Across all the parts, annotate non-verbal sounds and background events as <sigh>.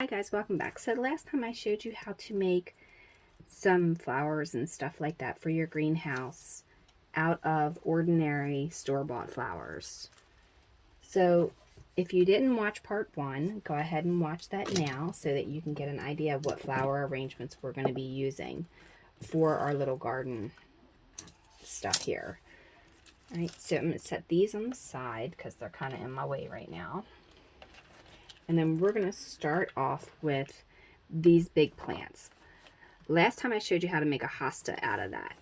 Hi guys, welcome back. So last time I showed you how to make some flowers and stuff like that for your greenhouse out of ordinary store-bought flowers. So if you didn't watch part one, go ahead and watch that now so that you can get an idea of what flower arrangements we're going to be using for our little garden stuff here. All right, so I'm going to set these on the side because they're kind of in my way right now. And then we're going to start off with these big plants. Last time I showed you how to make a hosta out of that.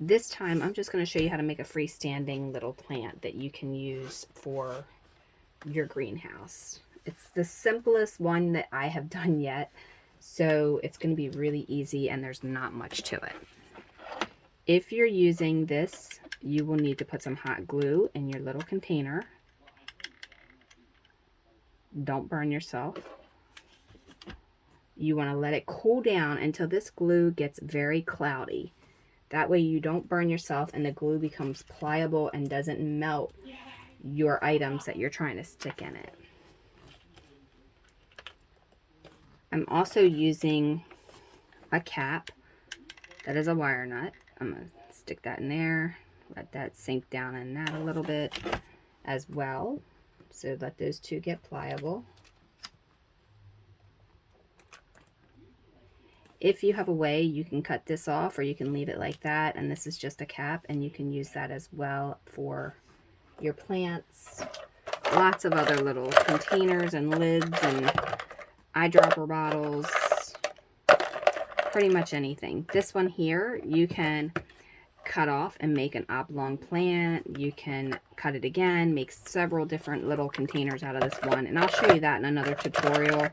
This time I'm just going to show you how to make a freestanding little plant that you can use for your greenhouse. It's the simplest one that I have <laughs> done yet. So it's going to be really easy and there's not much to it. If you're using this, you will need to put some hot glue in your little container don't burn yourself. You want to let it cool down until this glue gets very cloudy. That way you don't burn yourself and the glue becomes pliable and doesn't melt your items that you're trying to stick in it. I'm also using a cap that is a wire nut. I'm going to stick that in there, let that sink down in that a little bit as well. So let those two get pliable. If you have a way, you can cut this off or you can leave it like that. And this is just a cap and you can use that as well for your plants. Lots of other little containers and lids and eyedropper bottles. Pretty much anything. This one here, you can cut off and make an oblong plant. You can cut it again, make several different little containers out of this one. And I'll show you that in another tutorial.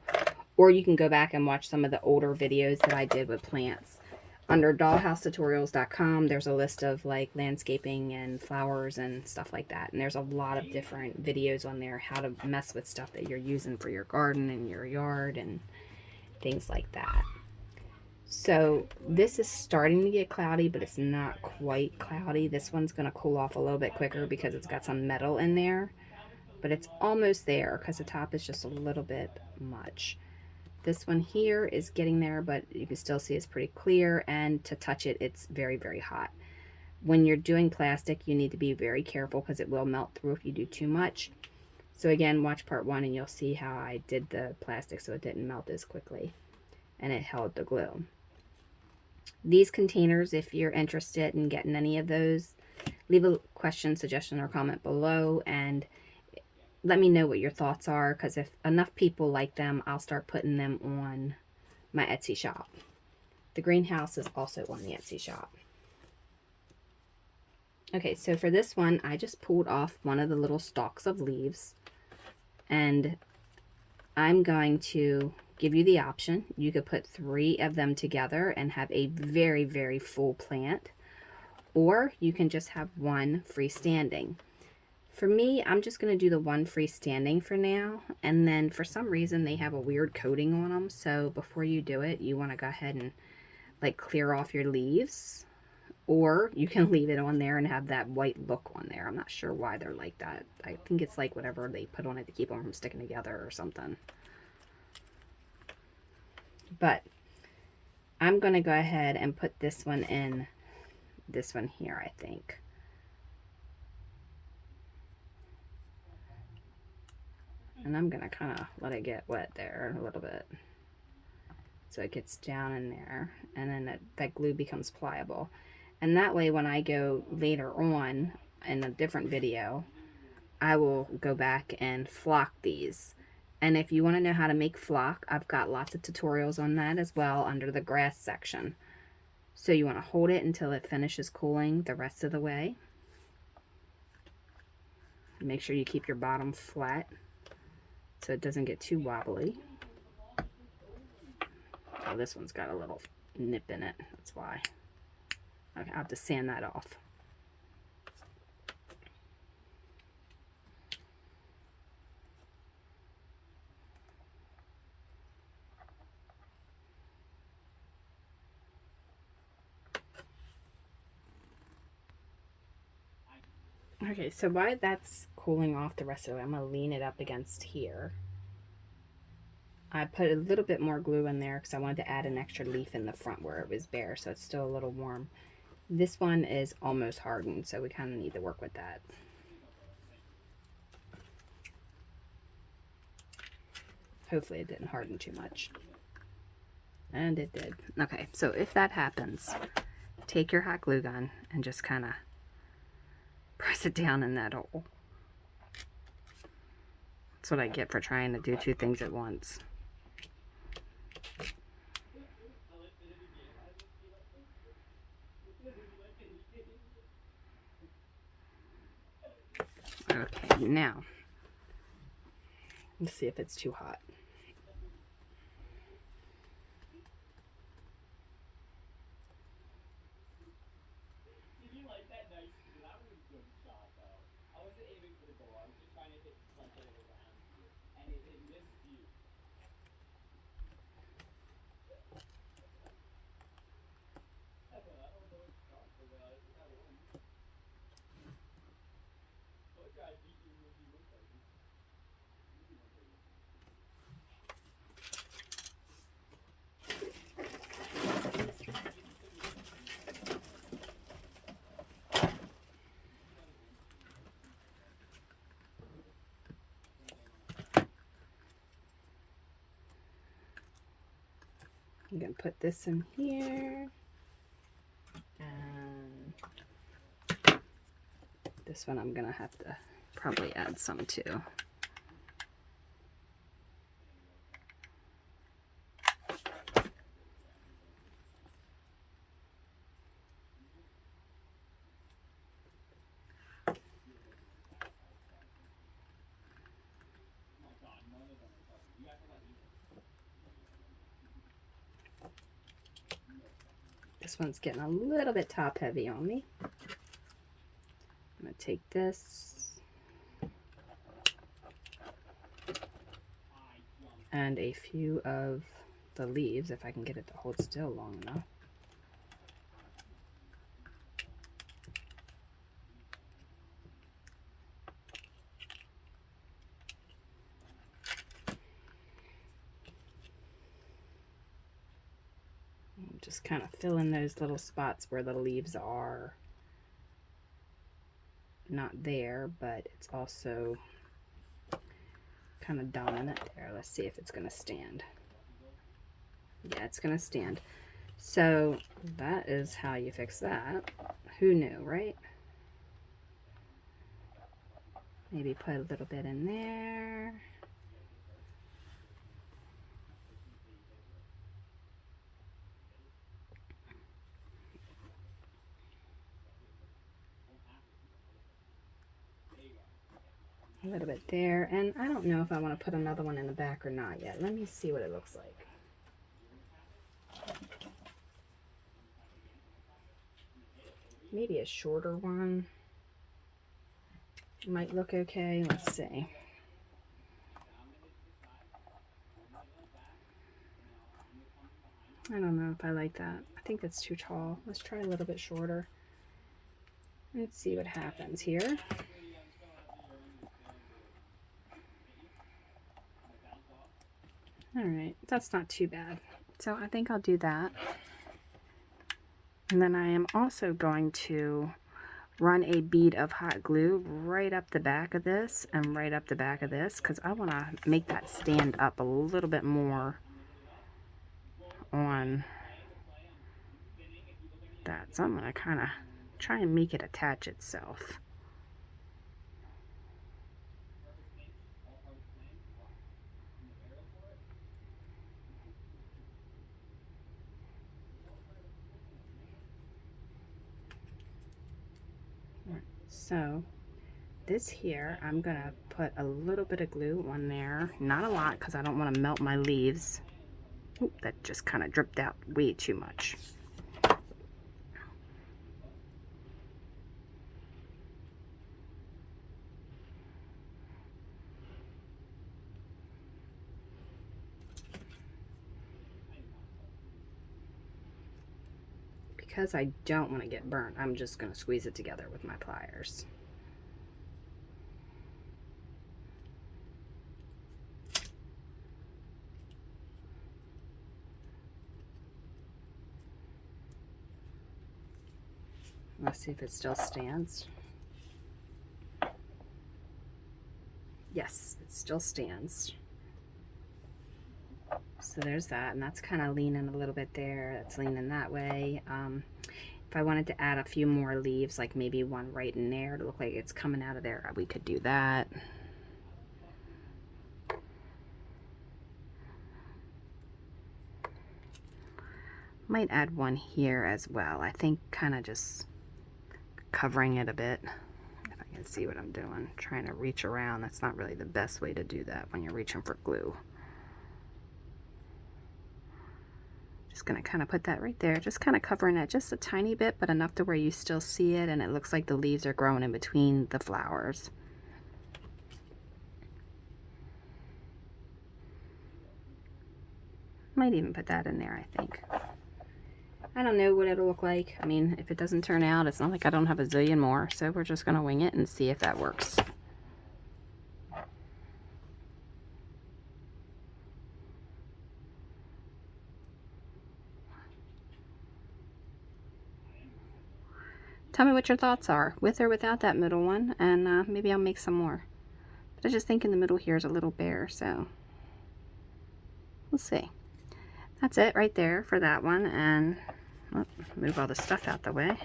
Or you can go back and watch some of the older videos that I did with plants. Under dollhousetutorials.com, there's a list of like landscaping and flowers and stuff like that. And there's a lot of different videos on there how to mess with stuff that you're using for your garden and your yard and things like that. So this is starting to get cloudy, but it's not quite cloudy. This one's going to cool off a little bit quicker because it's got some metal in there. But it's almost there because the top is just a little bit much. This one here is getting there, but you can still see it's pretty clear. And to touch it, it's very, very hot. When you're doing plastic, you need to be very careful because it will melt through if you do too much. So again, watch part one and you'll see how I did the plastic so it didn't melt as quickly. And it held the glue these containers, if you're interested in getting any of those, leave a question, suggestion, or comment below and let me know what your thoughts are because if enough people like them, I'll start putting them on my Etsy shop. The greenhouse is also on the Etsy shop. Okay, so for this one, I just pulled off one of the little stalks of leaves and I'm going to give you the option. You could put three of them together and have a very, very full plant. Or you can just have one freestanding. For me, I'm just going to do the one freestanding for now. And then for some reason, they have a weird coating on them. So before you do it, you want to go ahead and like clear off your leaves. Or you can <laughs> leave it on there and have that white look on there. I'm not sure why they're like that. I think it's like whatever they put on it to keep them from sticking together or something. But I'm going to go ahead and put this one in this one here, I think. And I'm going to kind of let it get wet there a little bit. So it gets down in there. And then that, that glue becomes pliable. And that way when I go later on in a different video, I will go back and flock these and if you want to know how to make flock, I've got lots of tutorials on that as well under the grass section. So you want to hold it until it finishes cooling the rest of the way. Make sure you keep your bottom flat so it doesn't get too wobbly. Oh, this one's got a little nip in it. That's why. Okay, I have to sand that off. Okay, so while that's cooling off the rest of it, I'm going to lean it up against here. I put a little bit more glue in there because I wanted to add an extra leaf in the front where it was bare so it's still a little warm. This one is almost hardened so we kind of need to work with that. Hopefully it didn't harden too much. And it did. Okay, so if that happens, take your hot glue gun and just kind of press it down in that hole. That's what I get for trying to do two things at once. Okay, now, let's see if it's too hot. I'm going to put this in here. And this one I'm going to have to probably add some too. This one's getting a little bit top heavy on me. I'm going to take this and a few of the leaves, if I can get it to hold still long enough. just kind of fill in those little spots where the leaves are not there, but it's also kind of dominant there. Let's see if it's going to stand. Yeah, it's going to stand. So that is how you fix that. Who knew, right? Maybe put a little bit in there. A little bit there. And I don't know if I want to put another one in the back or not yet. Let me see what it looks like. Maybe a shorter one might look okay. Let's see. I don't know if I like that. I think that's too tall. Let's try a little bit shorter. Let's see what happens here. All right, that's not too bad. So I think I'll do that. And then I am also going to run a bead of hot glue right up the back of this and right up the back of this because I want to make that stand up a little bit more on that. So I'm going to kind of try and make it attach itself. So this here, I'm going to put a little bit of glue on there. Not a lot because I don't want to melt my leaves. Oop, that just kind of dripped out way too much. because I don't want to get burnt, I'm just going to squeeze it together with my pliers. Let's see if it still stands. Yes, it still stands. So there's that, and that's kind of leaning a little bit there. That's leaning that way. Um, if I wanted to add a few more leaves, like maybe one right in there to look like it's coming out of there, we could do that. Might add one here as well. I think kind of just covering it a bit. If I can see what I'm doing. Trying to reach around. That's not really the best way to do that when you're reaching for glue. Just going to kind of put that right there. Just kind of covering it just a tiny bit, but enough to where you still see it and it looks like the leaves are growing in between the flowers. Might even put that in there, I think. I don't know what it'll look like. I mean, if it doesn't turn out, it's not like I don't have a zillion more. So we're just going to wing it and see if that works. Tell me what your thoughts are, with or without that middle one, and uh, maybe I'll make some more. But I just think in the middle here is a little bare, so we'll see. That's it right there for that one, and Oh, move all the stuff out the way.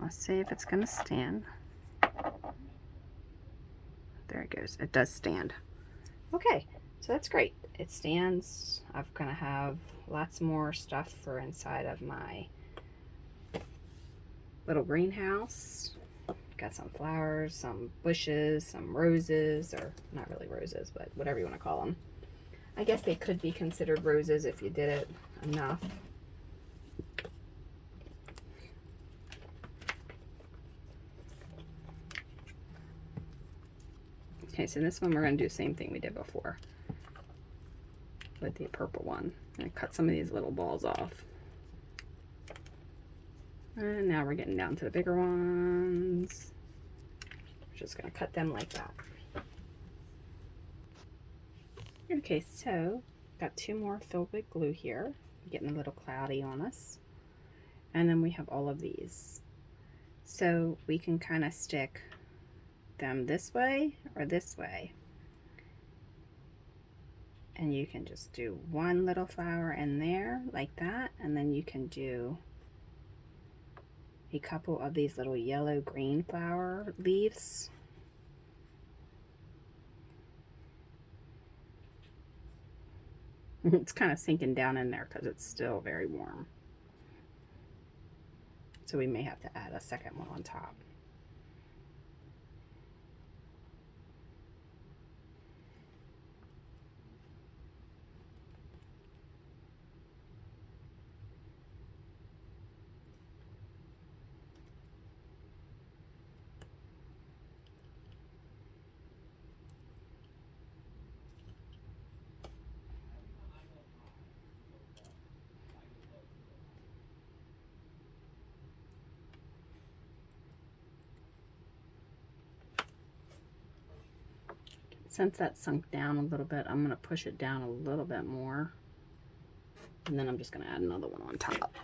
Let's see if it's going to stand. There it goes. It does stand. Okay, so that's great. It stands. I'm going to have lots more stuff for inside of my little greenhouse. Got some flowers, some bushes, some roses, or not really roses, but whatever you want to call them. I guess they could be considered roses if you did it enough. Okay, so this one we're going to do the same thing we did before with the purple one. I cut some of these little balls off. And now we're getting down to the bigger ones. We're just going to cut them like that. Okay, so got two more filled with glue here. Getting a little cloudy on us. And then we have all of these. So we can kind of stick them this way or this way. And you can just do one little flower in there like that. And then you can do a couple of these little yellow green flower leaves. <laughs> it's kind of sinking down in there because it's still very warm. So we may have to add a second one on top. Since that sunk down a little bit, I'm going to push it down a little bit more. And then I'm just going to add another one on top.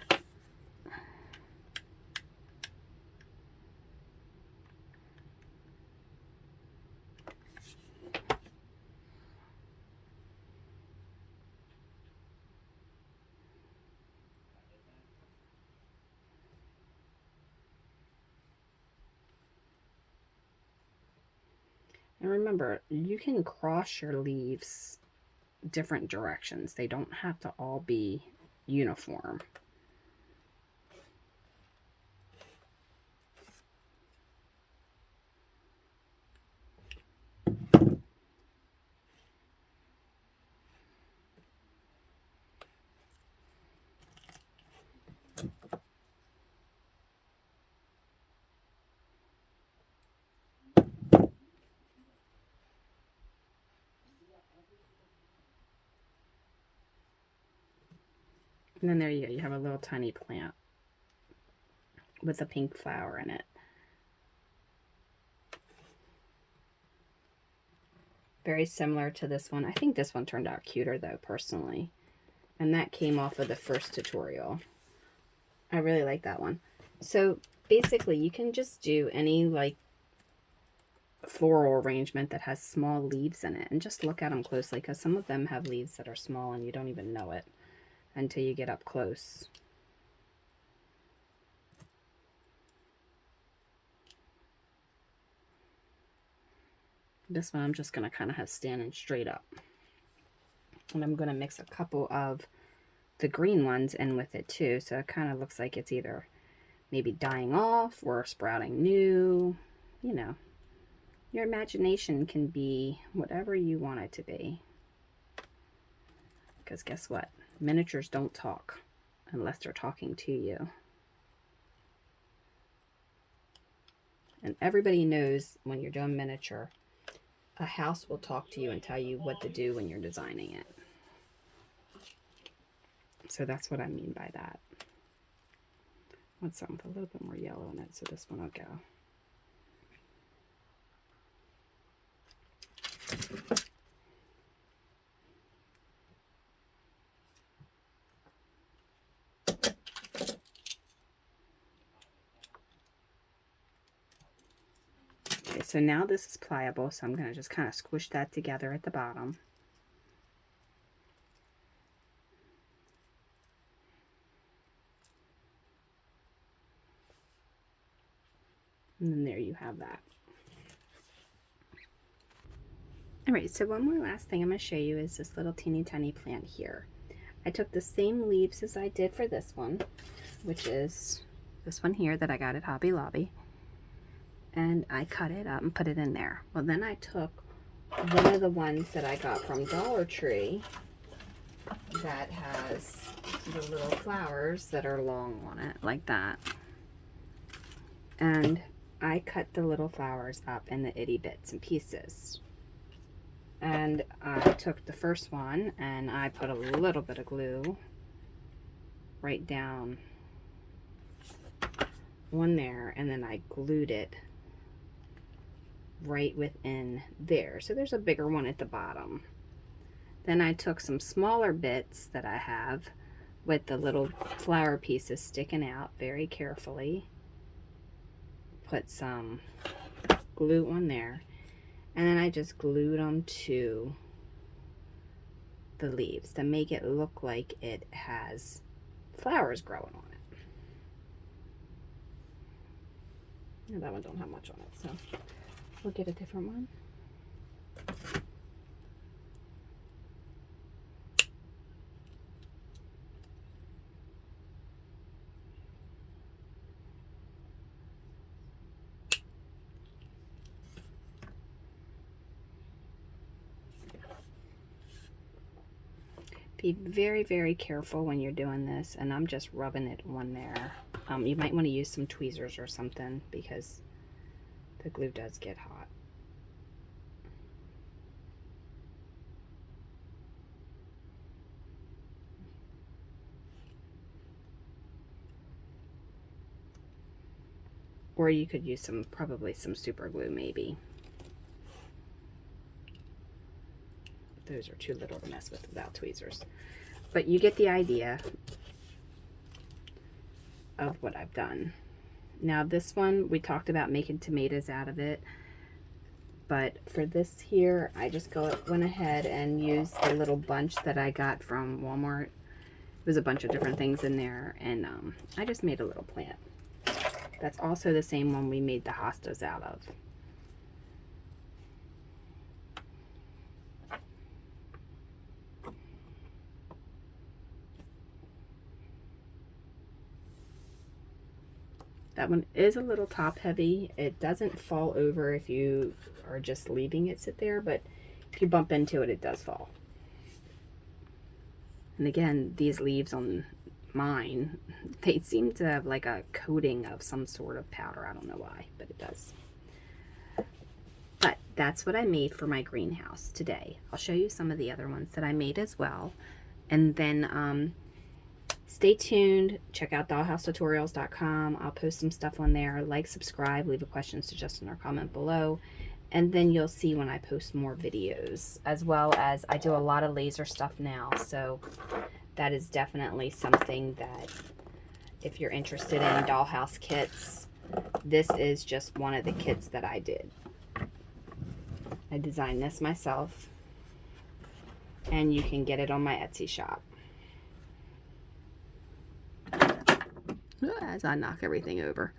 And remember, you can cross your leaves different directions. They don't have to all be uniform. And then there you go. You have a little tiny plant with a pink flower in it. Very similar to this one. I think this one turned out cuter though, personally. And that came off of the first tutorial. I really like that one. So basically you can just do any like floral arrangement that has small leaves in it and just look at them closely because some of them have leaves that are small and you don't even know it until you get up close. This one I'm just going to kind of have standing straight up. And I'm going to mix a couple of the green ones in with it too. So it kind of looks like it's either maybe dying off or sprouting new, you know. Your imagination can be whatever you want it to be. Because guess what? Miniatures don't talk unless they're talking to you. And everybody knows when you're doing miniature, a house will talk to you and tell you what to do when you're designing it. So that's what I mean by that. I Want something with a little bit more yellow in it, so this one will go. Okay, so now this is pliable, so I'm going to just kind of squish that together at the bottom. And then there you have that. Alright, so one more last thing I'm going to show you is this little teeny tiny plant here. I took the same leaves as I did for this one, which is this one here that I got at Hobby Lobby and I cut it up and put it in there. Well, then I took one of the ones that I got from Dollar Tree that has the little flowers that are long on it, like that. And I cut the little flowers up in the itty bits and pieces. And I took the first one and I put a little bit of glue right down one there and then I glued it right within there. So there's a bigger one at the bottom. Then I took some smaller bits that I have with the little flower pieces sticking out very carefully. Put some glue on there. And then I just glued them to the leaves to make it look like it has flowers growing on it. And that one don't have much on it, so We'll get a different one. Be very, very careful when you're doing this, and I'm just rubbing it on there. Um, you might want to use some tweezers or something because the glue does get hot. Or you could use some, probably some super glue maybe. Those are too little to mess with without tweezers. But you get the idea of what I've done. Now this one, we talked about making tomatoes out of it. But for this here, I just go went ahead and used the little bunch that I got from Walmart. It was a bunch of different things in there. And um, I just made a little plant. That's also the same one we made the hostas out of. That one is a little top heavy. It doesn't fall over if you are just leaving it sit there, but if you bump into it, it does fall. And again, these leaves on mine, they seem to have like a coating of some sort of powder. I don't know why, but it does. But that's what I made for my greenhouse today. I'll show you some of the other ones that I made as well. And then um, stay tuned. Check out dollhousetutorials.com. I'll post some stuff on there. Like, subscribe, leave a question, suggestion, or comment below. And then you'll see when I post more videos, as well as I do a lot of laser stuff now. So that is definitely something that if you're interested in dollhouse kits, this is just one of the kits that I did. I designed this myself and you can get it on my Etsy shop. As I knock everything over.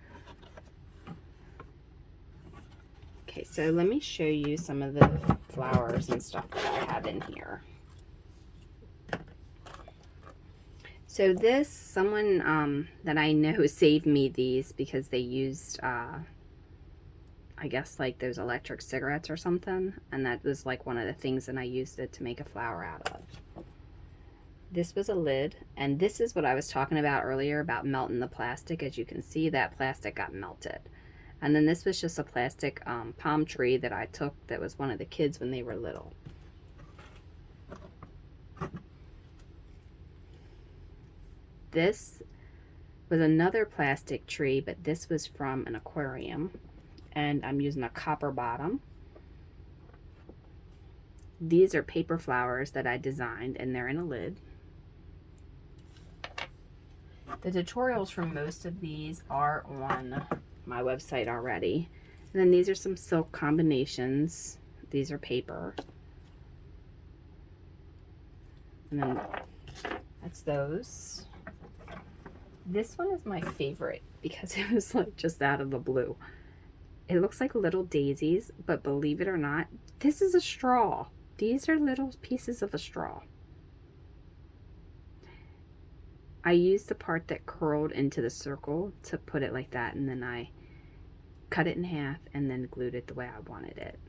Okay, so let me show you some of the flowers and stuff that I have in here. So this, someone um, that I know <laughs> saved me these because they used, uh, I guess like those electric cigarettes or something. And that was like one of the things that I used it to make a flower out of. This was a lid. And this is what I was talking about earlier about melting the plastic. As you can see, that plastic got melted. And then this was just a plastic um, palm tree that I took that was one of the kids when they were little. This was another plastic tree, but this was from an aquarium. And I'm using a copper bottom. These are paper flowers that I designed, and they're in a lid. The tutorials for most of these are on my website already. And then these are some silk combinations. These are paper. And then that's those. This one is my favorite because <laughs> it was like just out of the blue. It looks like little daisies, but believe it or not, this is a straw. These are little pieces of a straw. I used the part that curled into the circle to put it like that, and then I cut it in half and then glued it the way I wanted it.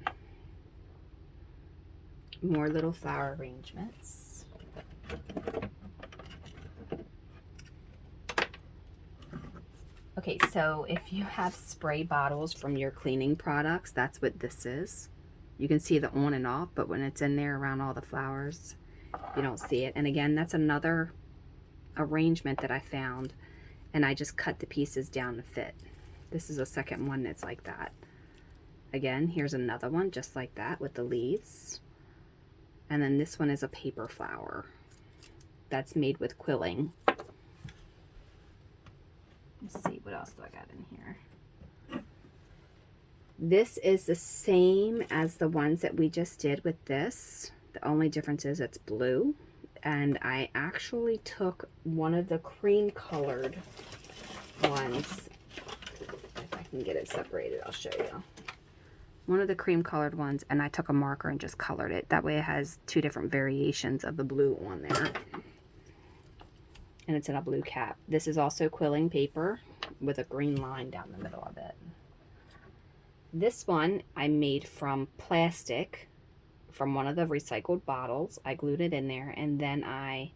More little flower arrangements. Okay, so if you have spray bottles from your cleaning products, that's what this is. You can see the on and off, but when it's in there around all the flowers, you don't see it. And again, that's another arrangement that I found, and I just cut the pieces down to fit. This is a second one that's like that. Again, here's another one just like that with the leaves. And then this one is a paper flower that's made with quilling. Let's see, what else do I got in here? This is the same as the ones that we just did with this. The only difference is it's blue. And I actually took one of the cream colored ones. If I can get it separated, I'll show you. One of the cream colored ones, and I took a marker and just colored it. That way it has two different variations of the blue on there and it's in a blue cap. This is also quilling paper with a green line down the middle of it. This one I made from plastic from one of the recycled bottles. I glued it in there and then I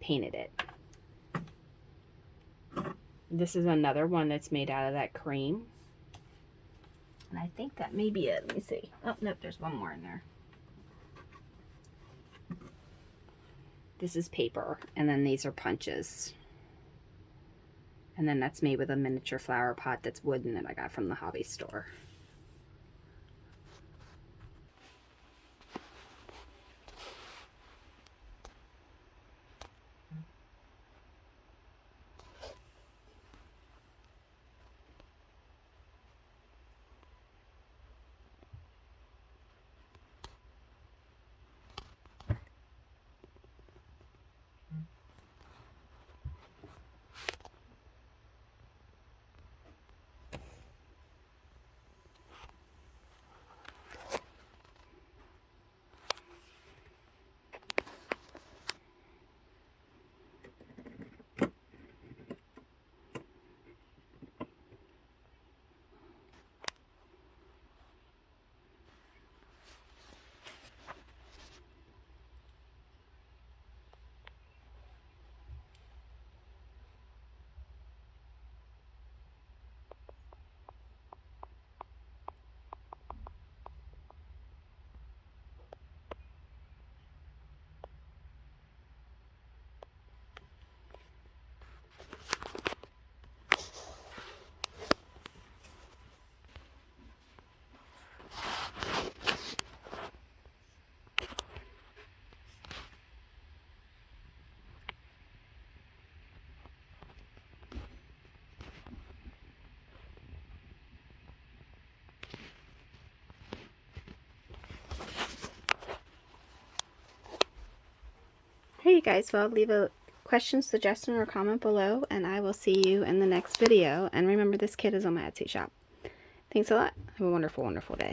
painted it. This is another one that's made out of that cream. And I think that may be it. Let me see. Oh, nope, there's one more in there. This is paper, and then these are punches. And then that's made with a miniature flower pot that's wooden that I got from the hobby store. Guys, well, leave a question, suggestion, or comment below, and I will see you in the next video. And remember, this kit is on my Etsy shop. Thanks a lot. Have a wonderful, wonderful day.